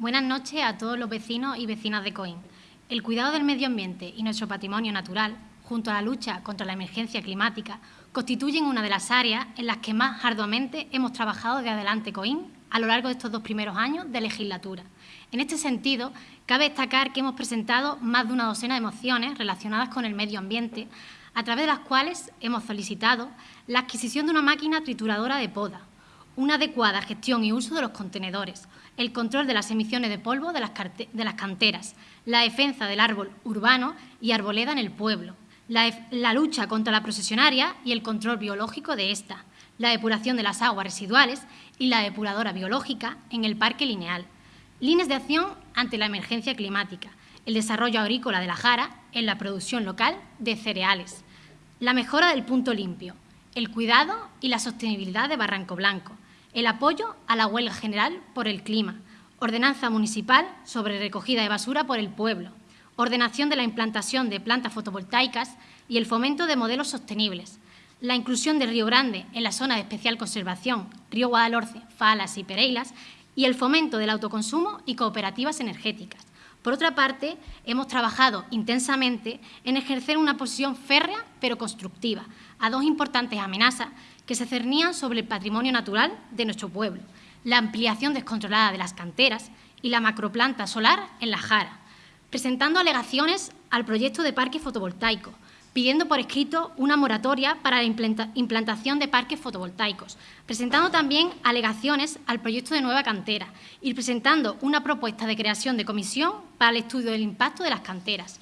Buenas noches a todos los vecinos y vecinas de Coín. El cuidado del medio ambiente y nuestro patrimonio natural, junto a la lucha contra la emergencia climática, constituyen una de las áreas en las que más arduamente hemos trabajado de adelante Coín a lo largo de estos dos primeros años de legislatura. En este sentido, cabe destacar que hemos presentado más de una docena de mociones relacionadas con el medio ambiente, a través de las cuales hemos solicitado la adquisición de una máquina trituradora de poda, una adecuada gestión y uso de los contenedores, el control de las emisiones de polvo de las, canteras, la defensa del árbol urbano y arboleda en el pueblo, la, la lucha contra la procesionaria y el control biológico de esta, la depuración de las aguas residuales y la depuradora biológica en el parque lineal, líneas de acción ante la emergencia climática, el desarrollo agrícola de la Jara en la producción local de cereales, la mejora del punto limpio, el cuidado y la sostenibilidad de Barranco Blanco, el apoyo a la huelga general por el clima, ordenanza municipal sobre recogida de basura por el pueblo, ordenación de la implantación de plantas fotovoltaicas y el fomento de modelos sostenibles, la inclusión de Río Grande en la zona de especial conservación, Río Guadalhorce, Falas y Pereilas, y el fomento del autoconsumo y cooperativas energéticas. Por otra parte, hemos trabajado intensamente en ejercer una posición férrea pero constructiva a dos importantes amenazas que se cernían sobre el patrimonio natural de nuestro pueblo, la ampliación descontrolada de las canteras y la macroplanta solar en la Jara, presentando alegaciones al proyecto de parque fotovoltaico, pidiendo por escrito una moratoria para la implantación de parques fotovoltaicos, presentando también alegaciones al proyecto de nueva cantera y presentando una propuesta de creación de comisión para el estudio del impacto de las canteras.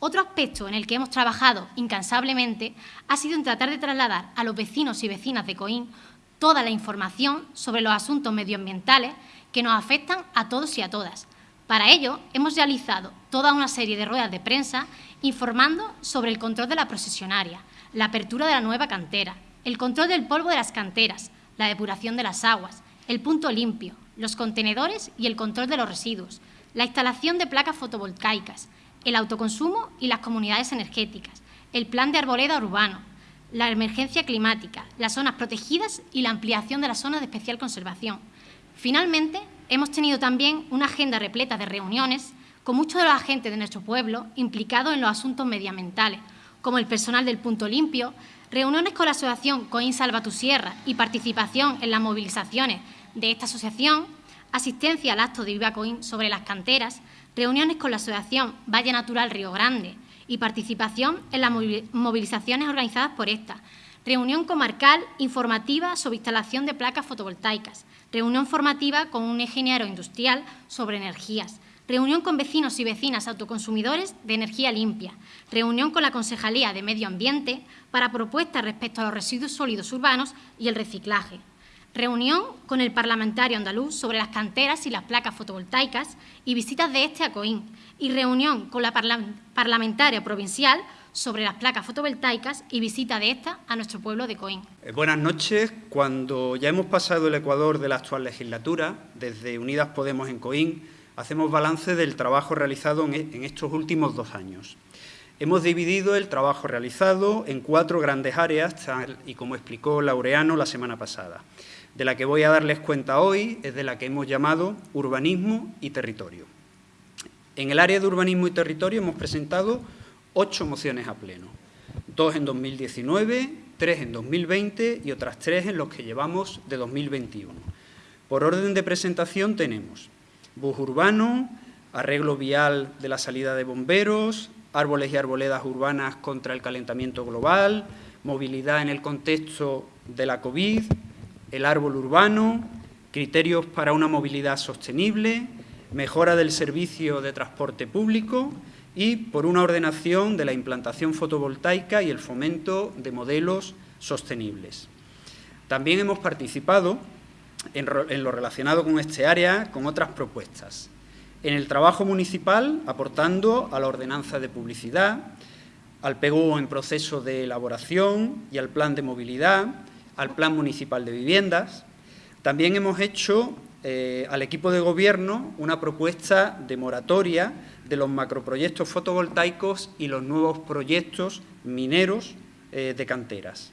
Otro aspecto en el que hemos trabajado incansablemente ha sido en tratar de trasladar a los vecinos y vecinas de Coín toda la información sobre los asuntos medioambientales que nos afectan a todos y a todas, para ello, hemos realizado toda una serie de ruedas de prensa informando sobre el control de la procesionaria, la apertura de la nueva cantera, el control del polvo de las canteras, la depuración de las aguas, el punto limpio, los contenedores y el control de los residuos, la instalación de placas fotovoltaicas, el autoconsumo y las comunidades energéticas, el plan de arboleda urbano, la emergencia climática, las zonas protegidas y la ampliación de las zonas de especial conservación. Finalmente, Hemos tenido también una agenda repleta de reuniones con muchos de los agentes de nuestro pueblo implicados en los asuntos medioambientales, como el personal del Punto Limpio, reuniones con la asociación Coín Salva tu Sierra y participación en las movilizaciones de esta asociación, asistencia al acto de Viva Coín sobre las canteras, reuniones con la asociación Valle Natural Río Grande y participación en las movilizaciones organizadas por esta, reunión comarcal informativa sobre instalación de placas fotovoltaicas, reunión formativa con un ingeniero industrial sobre energías, reunión con vecinos y vecinas autoconsumidores de energía limpia, reunión con la Concejalía de Medio Ambiente para propuestas respecto a los residuos sólidos urbanos y el reciclaje, reunión con el parlamentario andaluz sobre las canteras y las placas fotovoltaicas y visitas de este a Coín, y reunión con la parlamentaria provincial sobre las placas fotovoltaicas y visita de estas a nuestro pueblo de Coín. Eh, buenas noches. Cuando ya hemos pasado el Ecuador de la actual legislatura, desde Unidas Podemos en Coín, hacemos balance del trabajo realizado en e, estos últimos dos años. Hemos dividido el trabajo realizado en cuatro grandes áreas, tal y como explicó Laureano la semana pasada. De la que voy a darles cuenta hoy es de la que hemos llamado urbanismo y territorio. En el área de urbanismo y territorio hemos presentado ocho mociones a pleno, dos en 2019, tres en 2020 y otras tres en los que llevamos de 2021. Por orden de presentación tenemos bus urbano, arreglo vial de la salida de bomberos, árboles y arboledas urbanas contra el calentamiento global, movilidad en el contexto de la COVID, el árbol urbano, criterios para una movilidad sostenible, mejora del servicio de transporte público y por una ordenación de la implantación fotovoltaica y el fomento de modelos sostenibles. También hemos participado en, lo relacionado con este área con otras propuestas. En el trabajo municipal, aportando a la ordenanza de publicidad, al PGU en proceso de elaboración y al plan de movilidad, al plan municipal de viviendas. También hemos hecho eh, al equipo de gobierno una propuesta de moratoria de los macroproyectos fotovoltaicos y los nuevos proyectos mineros eh, de canteras.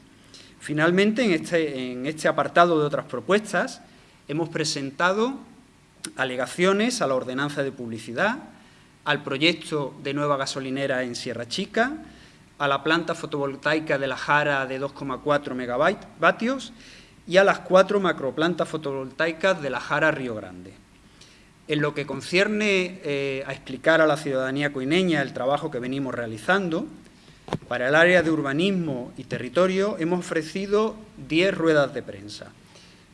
Finalmente, en este, en este apartado de otras propuestas, hemos presentado alegaciones a la ordenanza de publicidad, al proyecto de nueva gasolinera en Sierra Chica, a la planta fotovoltaica de la Jara de 2,4 megavatios y a las cuatro macroplantas fotovoltaicas de la Jara Río Grande. En lo que concierne eh, a explicar a la ciudadanía coineña el trabajo que venimos realizando, para el área de urbanismo y territorio hemos ofrecido 10 ruedas de prensa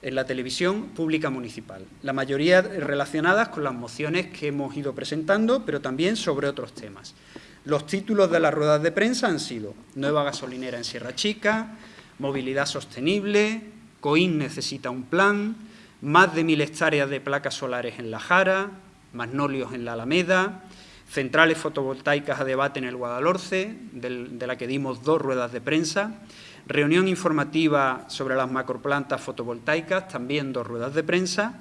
en la televisión pública municipal, la mayoría relacionadas con las mociones que hemos ido presentando, pero también sobre otros temas. Los títulos de las ruedas de prensa han sido Nueva gasolinera en Sierra Chica, Movilidad sostenible, COIN necesita un plan, más de mil hectáreas de placas solares en La Jara, magnolios en la Alameda, centrales fotovoltaicas a debate en el Guadalhorce, de la que dimos dos ruedas de prensa, reunión informativa sobre las macroplantas fotovoltaicas, también dos ruedas de prensa,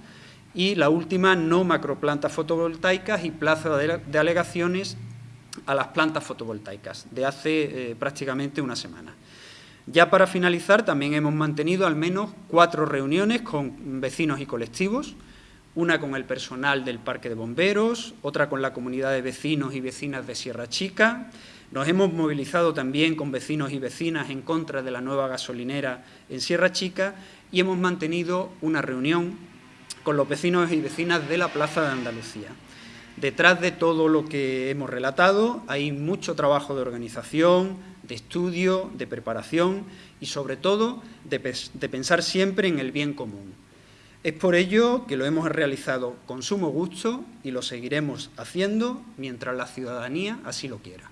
y la última, no macroplantas fotovoltaicas y plazo de alegaciones a las plantas fotovoltaicas, de hace eh, prácticamente una semana. Ya para finalizar, también hemos mantenido al menos cuatro reuniones con vecinos y colectivos, una con el personal del Parque de Bomberos, otra con la comunidad de vecinos y vecinas de Sierra Chica. Nos hemos movilizado también con vecinos y vecinas en contra de la nueva gasolinera en Sierra Chica y hemos mantenido una reunión con los vecinos y vecinas de la Plaza de Andalucía. Detrás de todo lo que hemos relatado hay mucho trabajo de organización, de estudio, de preparación y, sobre todo, de, pensar siempre en el bien común. Es por ello que lo hemos realizado con sumo gusto y lo seguiremos haciendo mientras la ciudadanía así lo quiera.